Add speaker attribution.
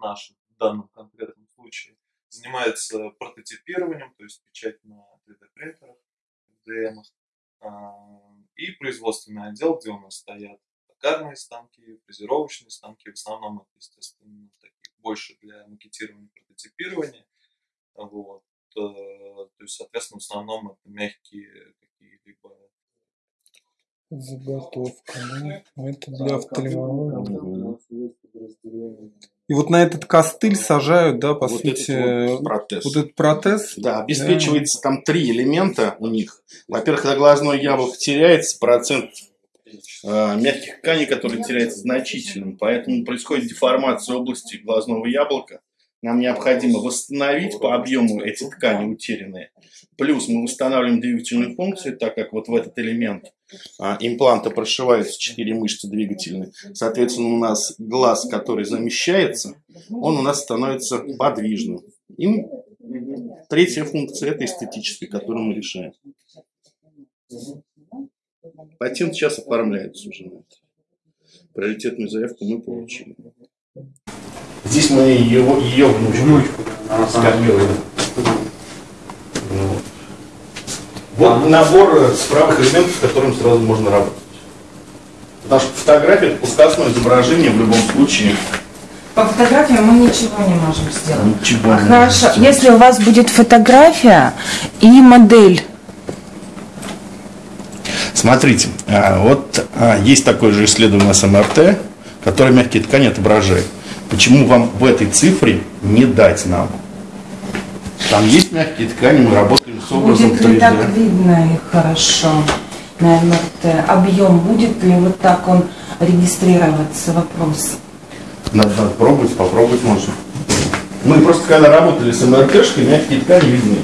Speaker 1: наш в данном конкретном случае, занимается прототипированием, то есть печать на 3D-принтерах, FDM, и производственный отдел, где у нас стоят токарные станки, фрезеровочные станки, в основном это, естественно, такие больше для макетирования, прототипирования. Вот. Э, то есть, соответственно, в основном это мягкие
Speaker 2: Заготовка, да? Ну, это для офтальмологии. И вот на этот костыль сажают, да, по
Speaker 3: вот
Speaker 2: сути,
Speaker 3: этот вот протез.
Speaker 2: вот этот протез.
Speaker 3: Да, обеспечивается да. там три элемента у них. Во-первых, когда глазное яблоко теряется, процент э, мягких тканей, который теряется значительным, поэтому происходит деформация области глазного яблока. Нам необходимо восстановить по объему эти ткани утерянные. Плюс мы восстанавливаем двигательную функцию, так как вот в этот элемент а, импланта прошиваются четыре мышцы двигательные. Соответственно, у нас глаз, который замещается, он у нас становится подвижным. И третья функция – это эстетическая, которую мы решаем. Патент сейчас оформляется уже на это. Приоритетную заявку мы получили. Здесь мы его, ее внучку, внучку скопируем. Вот. вот набор справок элементов, с которым сразу можно работать. Потому что фотография это плоскостное изображение в любом случае.
Speaker 4: По фотографии мы ничего не можем сделать.
Speaker 3: Ничего
Speaker 4: а не Хорошо, можем если у вас будет фотография и модель.
Speaker 3: Смотрите, а, вот а, есть такое же исследование с МРТ, которое мягкие ткани отображает. Почему вам в этой цифре не дать нам? Там есть мягкие ткани, мы работаем с образом
Speaker 4: Будет ли 3D. так видно их хорошо на МРТ? Объем будет ли вот так он регистрироваться? Вопрос.
Speaker 3: Надо, надо пробовать, попробовать можно. Мы просто когда работали с МРТшкой, мягкие ткани видны.